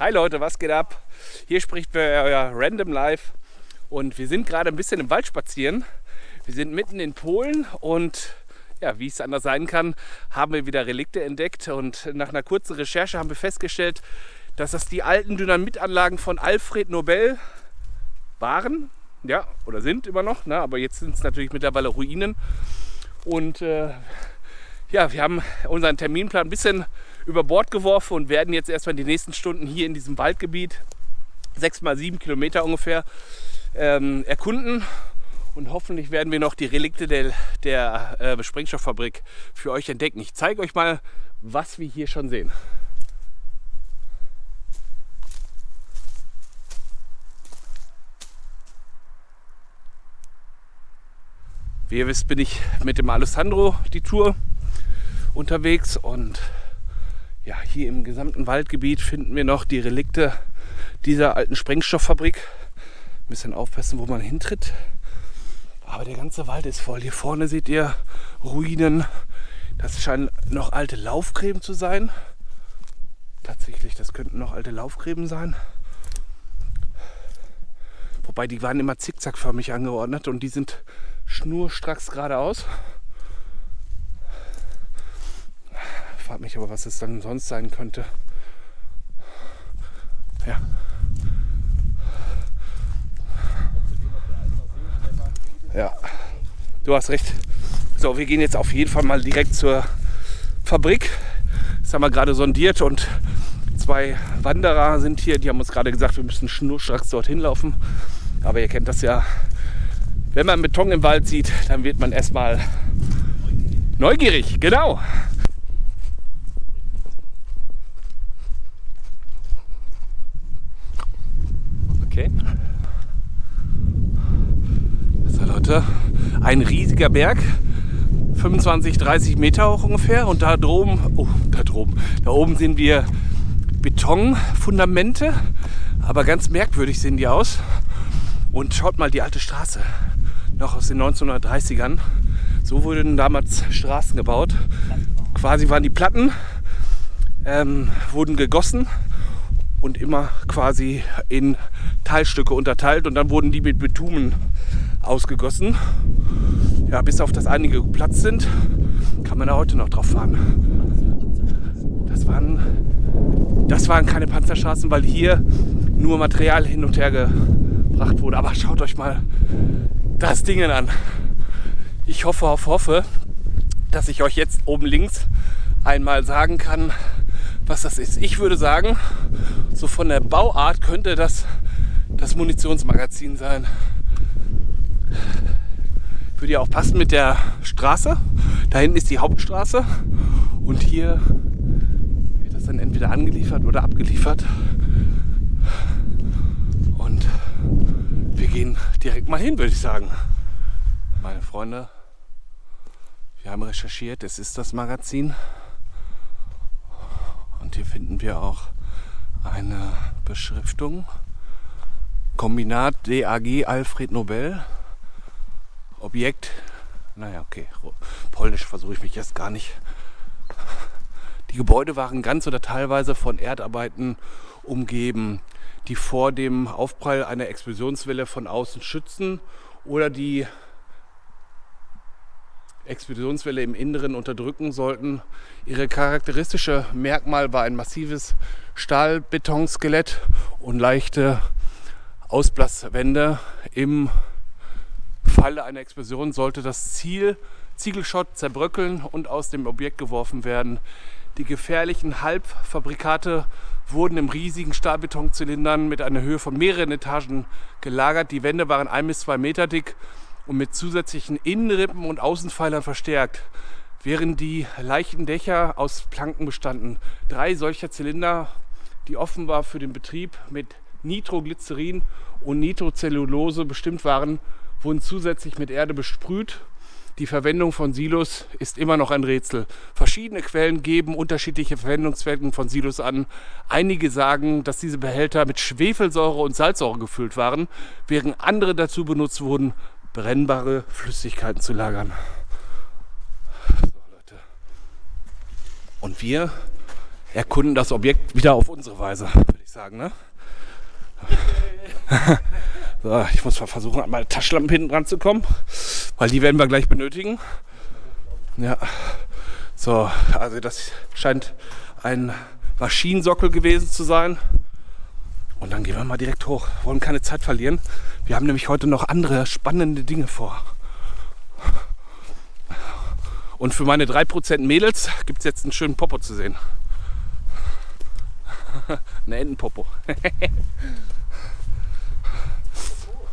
Hi Leute, was geht ab? Hier spricht euer Random Live und wir sind gerade ein bisschen im Wald spazieren. Wir sind mitten in Polen und ja, wie es anders sein kann, haben wir wieder Relikte entdeckt und nach einer kurzen Recherche haben wir festgestellt, dass das die alten Dynamitanlagen von Alfred Nobel waren, ja, oder sind immer noch, ne? aber jetzt sind es natürlich mittlerweile Ruinen und äh, ja, wir haben unseren Terminplan ein bisschen über Bord geworfen und werden jetzt erstmal die nächsten Stunden hier in diesem Waldgebiet, sechs mal sieben Kilometer ungefähr, ähm, erkunden. Und hoffentlich werden wir noch die Relikte der, der äh, Sprengstofffabrik für euch entdecken. Ich zeige euch mal, was wir hier schon sehen. Wie ihr wisst, bin ich mit dem Alessandro die Tour unterwegs und ja, hier im gesamten Waldgebiet finden wir noch die Relikte dieser alten Sprengstofffabrik. Ein bisschen aufpassen, wo man hintritt. Aber der ganze Wald ist voll. Hier vorne seht ihr Ruinen. Das scheinen noch alte Laufgräben zu sein. Tatsächlich, das könnten noch alte Laufgräben sein. Wobei die waren immer zickzackförmig angeordnet und die sind schnurstracks geradeaus. Frage mich aber, was es dann sonst sein könnte. Ja. Ja, du hast recht. So, wir gehen jetzt auf jeden Fall mal direkt zur Fabrik. Das haben wir gerade sondiert und zwei Wanderer sind hier. Die haben uns gerade gesagt, wir müssen schnurstracks dorthin laufen. Aber ihr kennt das ja. Wenn man Beton im Wald sieht, dann wird man erstmal neugierig. Genau. Okay. So Leute, ein riesiger Berg, 25, 30 Meter hoch ungefähr und da droben, oh, da droben, da oben sehen wir Betonfundamente, aber ganz merkwürdig sehen die aus. Und schaut mal die alte Straße, noch aus den 1930ern. So wurden damals Straßen gebaut. Quasi waren die Platten, ähm, wurden gegossen und immer quasi in Teilstücke unterteilt und dann wurden die mit Bitumen ausgegossen. Ja, bis auf das einige Platz sind, kann man da heute noch drauf fahren. Das waren, das waren keine Panzerstraßen, weil hier nur Material hin und her gebracht wurde. Aber schaut euch mal das Ding an. Ich hoffe, hoffe, hoffe, dass ich euch jetzt oben links einmal sagen kann, was das ist. Ich würde sagen, so von der Bauart könnte das das Munitionsmagazin sein. Würde ja auch passen mit der Straße. Da hinten ist die Hauptstraße und hier wird das dann entweder angeliefert oder abgeliefert. Und wir gehen direkt mal hin, würde ich sagen. Meine Freunde, wir haben recherchiert, es ist das Magazin. Und hier finden wir auch eine Beschriftung. Kombinat DAG Alfred Nobel. Objekt. Naja, okay. Polnisch versuche ich mich jetzt gar nicht. Die Gebäude waren ganz oder teilweise von Erdarbeiten umgeben, die vor dem Aufprall einer Explosionswelle von außen schützen oder die Explosionswelle im Inneren unterdrücken sollten. Ihre charakteristische Merkmal war ein massives Stahlbetonskelett und leichte Ausblaswände. Im Falle einer Explosion sollte das Ziel Ziegelschott zerbröckeln und aus dem Objekt geworfen werden. Die gefährlichen Halbfabrikate wurden im riesigen Stahlbetonzylindern mit einer Höhe von mehreren Etagen gelagert. Die Wände waren ein bis zwei Meter dick und mit zusätzlichen Innenrippen und Außenpfeilern verstärkt, während die leichten Dächer aus Planken bestanden. Drei solcher Zylinder, die offenbar für den Betrieb mit Nitroglycerin und Nitrocellulose bestimmt waren, wurden zusätzlich mit Erde besprüht. Die Verwendung von Silos ist immer noch ein Rätsel. Verschiedene Quellen geben unterschiedliche Verwendungszwecken von Silos an. Einige sagen, dass diese Behälter mit Schwefelsäure und Salzsäure gefüllt waren, während andere dazu benutzt wurden, brennbare Flüssigkeiten zu lagern. So. Und wir erkunden das Objekt wieder auf unsere Weise, würde ich sagen, ne? so, ich muss mal versuchen, an meine Taschenlampe hinten dran zu kommen, weil die werden wir gleich benötigen. Ja, so, also das scheint ein Maschinensockel gewesen zu sein. Und dann gehen wir mal direkt hoch. Wollen keine Zeit verlieren. Wir haben nämlich heute noch andere spannende Dinge vor. Und für meine 3% Mädels gibt es jetzt einen schönen Popo zu sehen. Ein Entenpopo.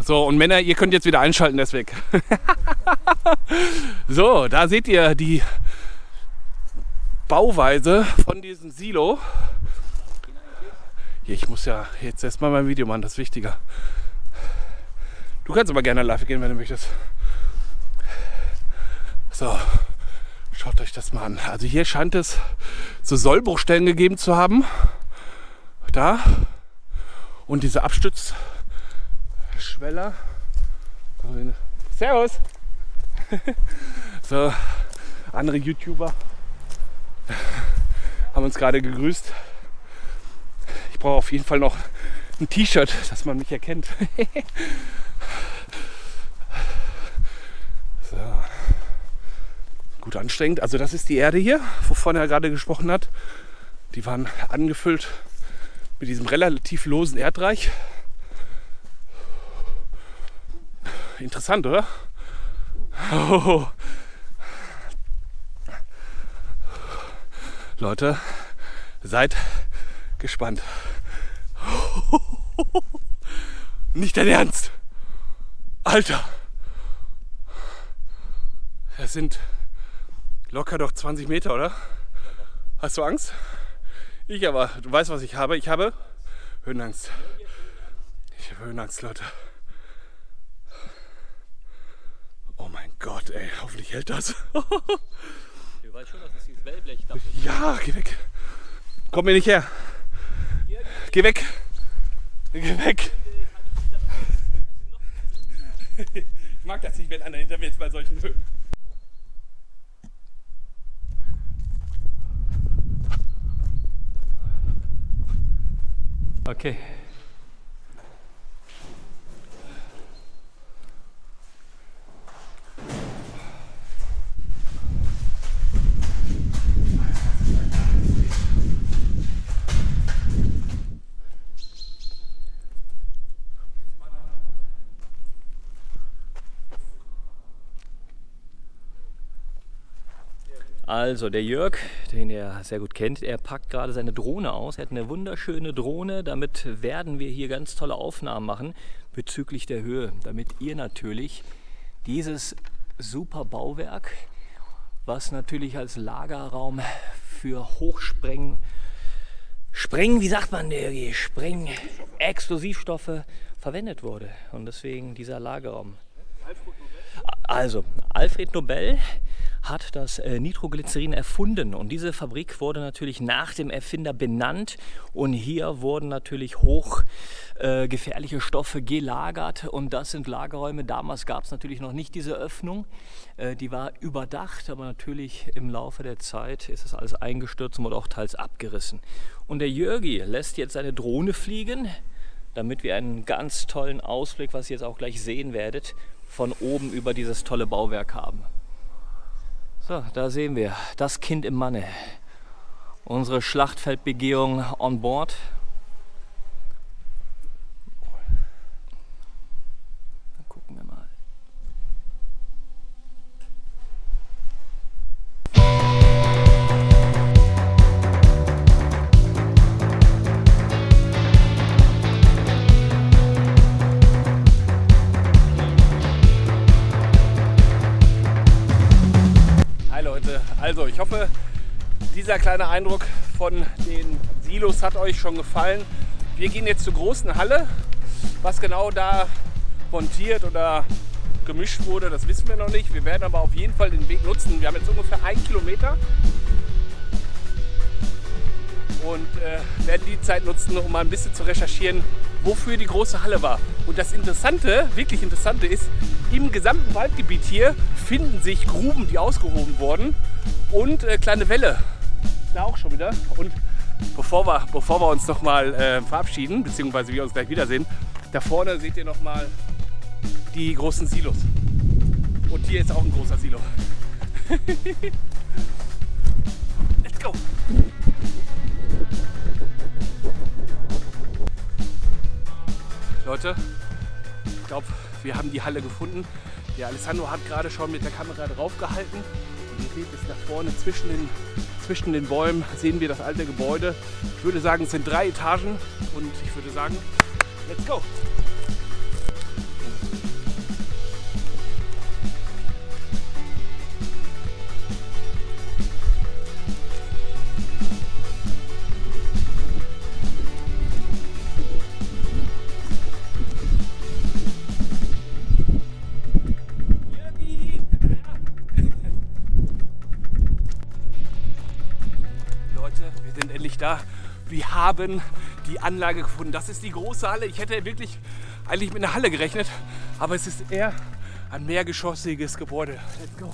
so, und Männer, ihr könnt jetzt wieder einschalten, der ist weg. so, da seht ihr die Bauweise von diesem Silo. Ich muss ja jetzt erstmal mein Video machen, das ist wichtiger. Du kannst aber gerne live gehen, wenn du möchtest. So, schaut euch das mal an. Also hier scheint es so Sollbruchstellen gegeben zu haben. Da. Und diese Abstützschweller. Servus! so, andere YouTuber haben uns gerade gegrüßt. Ich brauche auf jeden Fall noch ein T-Shirt, dass man mich erkennt. so. Gut anstrengend. Also das ist die Erde hier, wovon er gerade gesprochen hat. Die waren angefüllt mit diesem relativ losen Erdreich. Interessant, oder? Oh. Leute, seid gespannt. Nicht dein Ernst. Alter. Das sind locker doch 20 Meter, oder? Hast du Angst? Ich aber. Du weißt, was ich habe. Ich habe Höhenangst. Ich habe Höhenangst, Leute. Oh mein Gott, ey. Hoffentlich hält das. Du weißt schon, dass es dieses Wellblech Ja, geh weg. Komm mir nicht her. Geh weg. Geh weg. Ich mag das nicht, wenn einer hinter mir ist bei solchen Höhen. Okay. Also der Jörg, den ihr sehr gut kennt, er packt gerade seine Drohne aus. Er hat eine wunderschöne Drohne. Damit werden wir hier ganz tolle Aufnahmen machen bezüglich der Höhe, damit ihr natürlich dieses super Bauwerk, was natürlich als Lagerraum für Hochspreng, Spreng, wie sagt man, Spreng, Explosivstoffe verwendet wurde. Und deswegen dieser Lagerraum. Also, Alfred Nobel hat das äh, Nitroglycerin erfunden und diese Fabrik wurde natürlich nach dem Erfinder benannt und hier wurden natürlich hochgefährliche äh, Stoffe gelagert und das sind Lagerräume. Damals gab es natürlich noch nicht diese Öffnung, äh, die war überdacht, aber natürlich im Laufe der Zeit ist das alles eingestürzt und wurde auch teils abgerissen. Und der Jörgi lässt jetzt seine Drohne fliegen, damit wir einen ganz tollen Ausblick, was ihr jetzt auch gleich sehen werdet, von oben über dieses tolle Bauwerk haben. So, da sehen wir das Kind im Manne. Unsere Schlachtfeldbegehung on board. Dieser kleine Eindruck von den Silos hat euch schon gefallen. Wir gehen jetzt zur großen Halle. Was genau da montiert oder gemischt wurde, das wissen wir noch nicht. Wir werden aber auf jeden Fall den Weg nutzen. Wir haben jetzt ungefähr einen Kilometer und äh, werden die Zeit nutzen, um mal ein bisschen zu recherchieren, wofür die große Halle war. Und das Interessante, wirklich Interessante ist, im gesamten Waldgebiet hier finden sich Gruben, die ausgehoben wurden und äh, kleine Wälle. Da auch schon wieder. Und bevor wir, bevor wir uns nochmal äh, verabschieden, beziehungsweise wir uns gleich wiedersehen, da vorne seht ihr nochmal die großen Silos. Und hier ist auch ein großer Silo. Let's go! Leute, ich glaube, wir haben die Halle gefunden. Der Alessandro hat gerade schon mit der Kamera drauf gehalten. Und ihr seht es da vorne zwischen den, zwischen den Bäumen sehen wir das alte Gebäude. Ich würde sagen, es sind drei Etagen und ich würde sagen, let's go! Wir sind endlich da. Wir haben die Anlage gefunden. Das ist die große Halle. Ich hätte wirklich eigentlich mit einer Halle gerechnet, aber es ist eher ein mehrgeschossiges Gebäude. Let's go.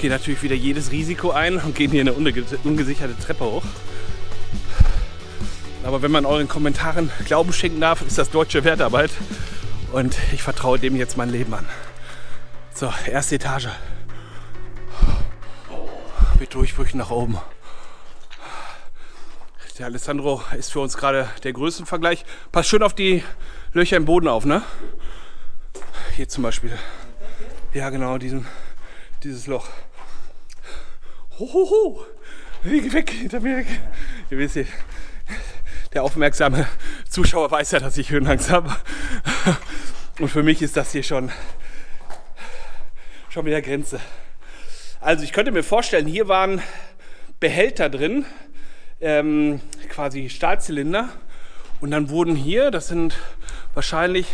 Gehen natürlich wieder jedes Risiko ein und gehen hier eine unge ungesicherte Treppe hoch. Aber wenn man euren Kommentaren Glauben schenken darf, ist das deutsche Wertarbeit. Und ich vertraue dem jetzt mein Leben an. So, erste Etage. Mit Durchbrüchen nach oben. Der Alessandro ist für uns gerade der Größenvergleich. Pass schön auf die Löcher im Boden auf, ne? Hier zum Beispiel. Ja, genau, diesen, dieses Loch. Hohoho! Weg, weg, hinter mir weg. Ihr wisst der aufmerksame Zuschauer weiß ja, dass ich Höhenangst habe. Und für mich ist das hier schon, schon wieder Grenze. Also ich könnte mir vorstellen, hier waren Behälter drin, ähm, quasi Stahlzylinder. Und dann wurden hier, das sind wahrscheinlich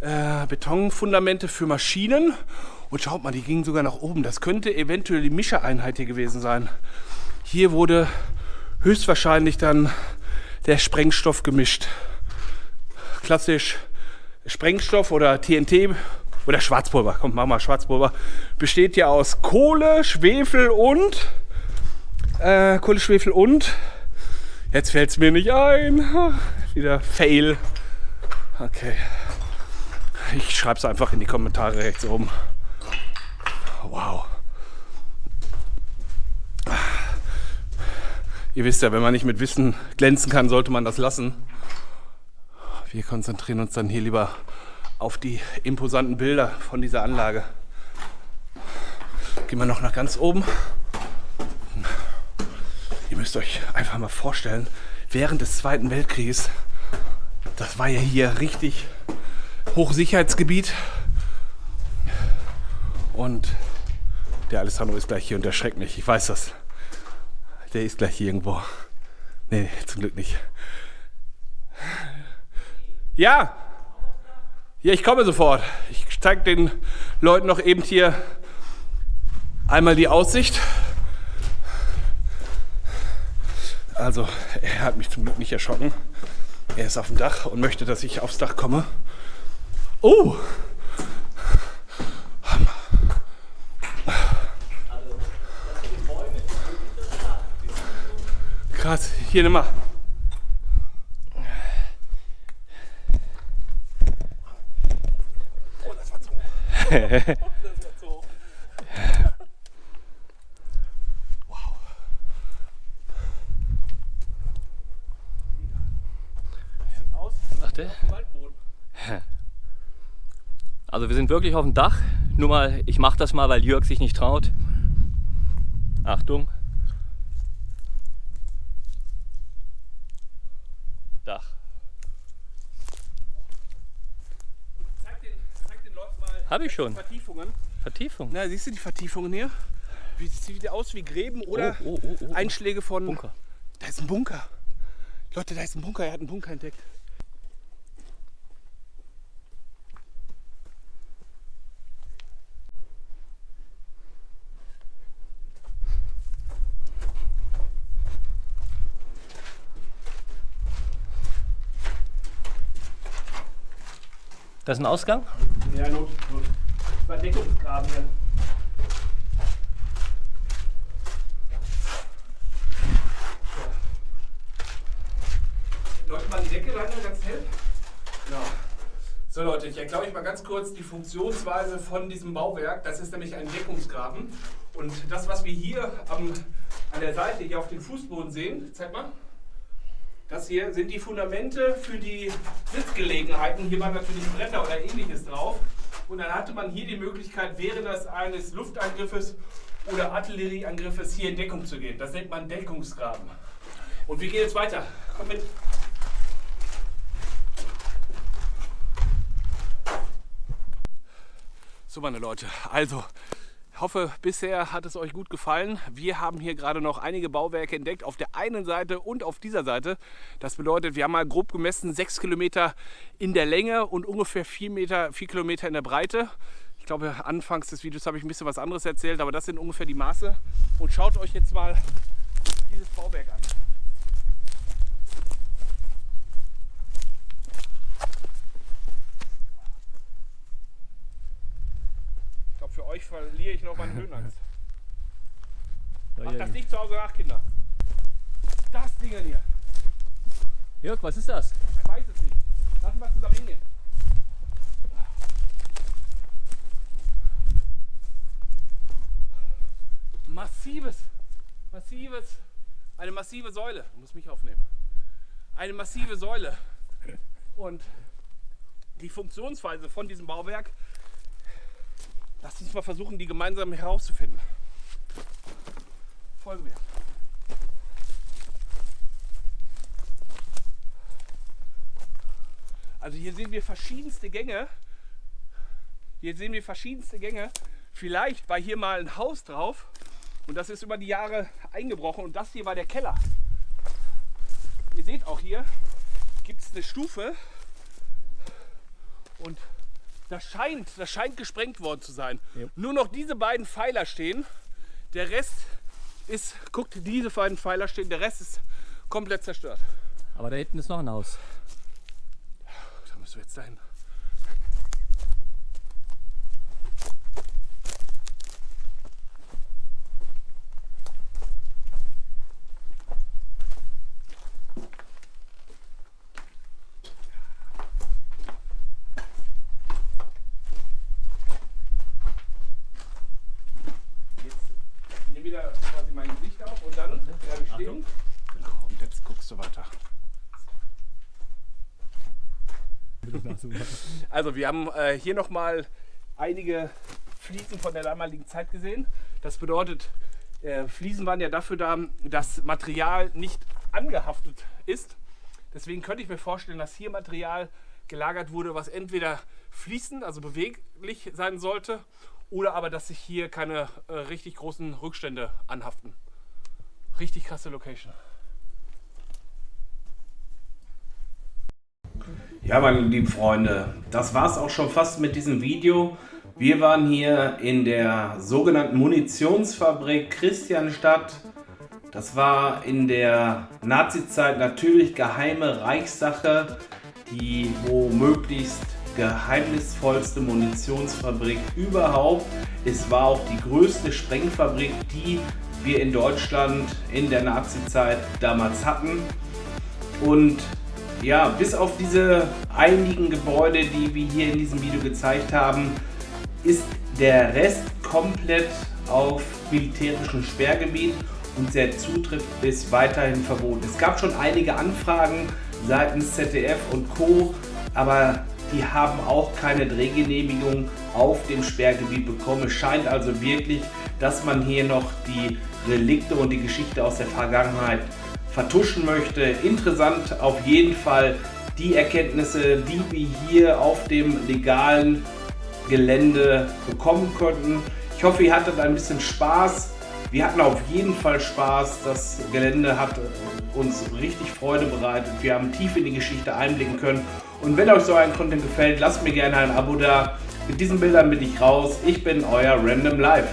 äh, Betonfundamente für Maschinen. Und schaut mal, die gingen sogar nach oben. Das könnte eventuell die Mischereinheit hier gewesen sein. Hier wurde höchstwahrscheinlich dann der Sprengstoff gemischt. Klassisch Sprengstoff oder TNT oder Schwarzpulver. Komm, mach mal Schwarzpulver. Besteht ja aus Kohle, Schwefel und äh, Kohle, Schwefel und jetzt fällt es mir nicht ein. Ach, Wieder Fail. Okay. Ich schreibe es einfach in die Kommentare rechts oben. Wow. Ihr wisst ja, wenn man nicht mit Wissen glänzen kann, sollte man das lassen. Wir konzentrieren uns dann hier lieber auf die imposanten Bilder von dieser Anlage. Gehen wir noch nach ganz oben. Ihr müsst euch einfach mal vorstellen, während des Zweiten Weltkrieges, das war ja hier richtig Hochsicherheitsgebiet. Und der Alessandro ist gleich hier und erschreckt mich. Ich weiß das. Der ist gleich hier irgendwo. Nee, zum Glück nicht. Ja! Ja, ich komme sofort. Ich zeige den Leuten noch eben hier einmal die Aussicht. Also, er hat mich zum Glück nicht erschrocken. Er ist auf dem Dach und möchte, dass ich aufs Dach komme. Oh! Hier nimm mal. Oh, das war zu hoch. Das war zu hoch. Wow. Sieht aus Warte. Also wir sind wirklich auf dem Dach. Nur mal, ich mache das mal, weil Jörg sich nicht traut. Achtung. Dach. Zeig den, zeig den Leuten mal Hab ich schon. Vertiefungen. Vertiefung. Na, siehst du die Vertiefungen hier? Wie sieht der aus wie Gräben oder Oh, oh, oh, oh. Einschläge von. Bunker. Da ist ein Bunker. Leute, da ist ein Bunker. Er hat einen Bunker entdeckt. Das ist ein Ausgang? Ja, Not. Not. Verdeckungsgraben hier. Läuft mal die Decke rein, ganz hell. Genau. So Leute, ich erkläre euch mal ganz kurz die Funktionsweise von diesem Bauwerk. Das ist nämlich ein Deckungsgraben. Und das, was wir hier am, an der Seite hier auf dem Fußboden sehen, zeig mal. Das hier sind die Fundamente für die Sitzgelegenheiten. Hier waren natürlich Bretter oder ähnliches drauf. Und dann hatte man hier die Möglichkeit, während des eines Luftangriffes oder Artillerieangriffes hier in Deckung zu gehen. Das nennt man Deckungsgraben. Und wir gehen jetzt weiter. Komm mit. So, meine Leute, also ich hoffe, bisher hat es euch gut gefallen. Wir haben hier gerade noch einige Bauwerke entdeckt, auf der einen Seite und auf dieser Seite. Das bedeutet, wir haben mal grob gemessen 6 Kilometer in der Länge und ungefähr 4, Meter, 4 Kilometer in der Breite. Ich glaube, anfangs des Videos habe ich ein bisschen was anderes erzählt, aber das sind ungefähr die Maße. Und schaut euch jetzt mal dieses Bauwerk an. Für euch verliere ich noch meine Höhenangst. Macht das nicht zu Hause nach, Kinder. Das Ding hier. Jörg, was ist das? Ich weiß es nicht. Lassen wir zusammen hingehen. Massives, massives, eine massive Säule. Ich muss mich aufnehmen. Eine massive Säule. Und die Funktionsweise von diesem Bauwerk, lasst uns mal versuchen, die gemeinsam herauszufinden. Folge mir. Also hier sehen wir verschiedenste Gänge. Hier sehen wir verschiedenste Gänge. Vielleicht war hier mal ein Haus drauf und das ist über die Jahre eingebrochen und das hier war der Keller. Ihr seht auch hier gibt es eine Stufe und das scheint, das scheint gesprengt worden zu sein. Ja. Nur noch diese beiden Pfeiler stehen. Der Rest ist, guckt, diese beiden Pfeiler stehen, der Rest ist komplett zerstört. Aber da hinten ist noch ein Haus. Da müssen wir jetzt dahin. Jetzt nimm wieder quasi mein Gesicht auf und dann bleibe ich stehen. Genau, und jetzt guckst du weiter. Also wir haben äh, hier nochmal einige Fliesen von der damaligen Zeit gesehen. Das bedeutet, äh, Fliesen waren ja dafür da, dass Material nicht angehaftet ist. Deswegen könnte ich mir vorstellen, dass hier Material gelagert wurde, was entweder fließend, also beweglich sein sollte, oder aber, dass sich hier keine äh, richtig großen Rückstände anhaften. Richtig krasse Location. Ja, meine lieben Freunde, das war es auch schon fast mit diesem Video. Wir waren hier in der sogenannten Munitionsfabrik Christianstadt. Das war in der Nazi-Zeit natürlich geheime Reichssache, die womöglichst geheimnisvollste Munitionsfabrik überhaupt. Es war auch die größte Sprengfabrik, die wir in Deutschland in der Nazi-Zeit damals hatten. Und ja, bis auf diese einigen Gebäude, die wir hier in diesem Video gezeigt haben, ist der Rest komplett auf militärischem Sperrgebiet und der Zutritt ist weiterhin verboten. Es gab schon einige Anfragen seitens ZDF und Co., aber die haben auch keine Drehgenehmigung auf dem Sperrgebiet bekommen. Es scheint also wirklich, dass man hier noch die Relikte und die Geschichte aus der Vergangenheit vertuschen möchte. Interessant auf jeden Fall die Erkenntnisse, die wir hier auf dem legalen Gelände bekommen konnten. Ich hoffe, ihr hattet ein bisschen Spaß Wir hatten auf jeden Fall Spaß. Das Gelände hat uns richtig Freude bereitet. Wir haben tief in die Geschichte einblicken können. Und wenn euch so ein Content gefällt, lasst mir gerne ein Abo da. Mit diesen Bildern bin ich raus. Ich bin euer Random Life.